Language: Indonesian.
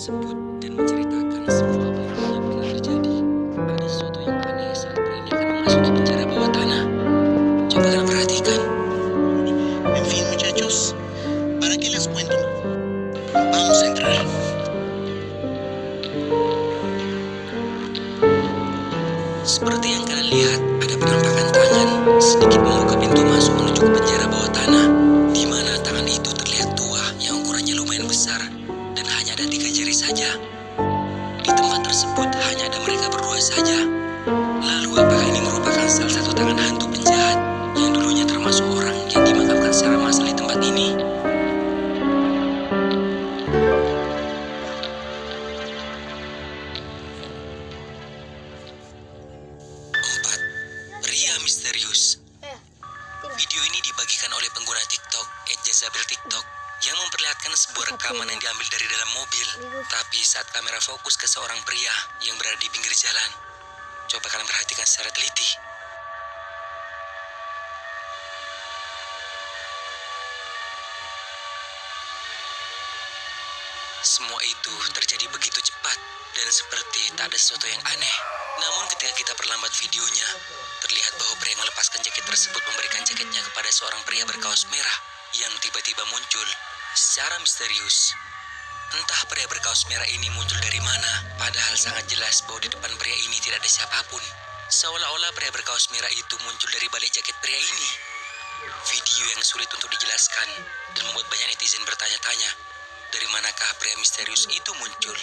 tersebut dan menceritakan semua apa yang pernah terjadi. Ada sesuatu yang aneh saat ini akan memasuki penjara bawah tanah. Coba kalian perhatikan. En fin, muchachos, ¿para qué les cuento? Vamos a entrar. Seperti yang kalian lihat, ada penampakan tangan sedikit membuka pintu masuk menuju ke penjara bawah tanah. Tersebut hanya ada mereka berdua saja. Lalu apakah ini merupakan salah satu tangan hantu penjahat yang dulunya termasuk orang yang dimakamkan secara massal di tempat ini? Empat, misterius. Video ini dibagikan oleh pengguna TikTok, @jazabel TikTok, yang memperlihatkan sebuah rekaman yang diambil dari dalam mobil. Tapi saat kamera fokus ke seorang pria yang berada di pinggir jalan, coba kalian perhatikan secara teliti. Semua itu terjadi begitu cepat dan seperti tak ada sesuatu yang aneh. Namun ketika kita perlambat videonya, terlihat bahwa pria yang melepaskan jaket tersebut memberikan jaketnya kepada seorang pria berkaos merah yang tiba-tiba muncul secara misterius. Entah pria berkaos merah ini muncul dari mana, padahal sangat jelas bahwa di depan pria ini tidak ada siapa pun. Seolah-olah pria berkaos merah itu muncul dari balik jaket pria ini. Video yang sulit untuk dijelaskan dan membuat banyak netizen bertanya-tanya, dari manakah pria misterius itu muncul?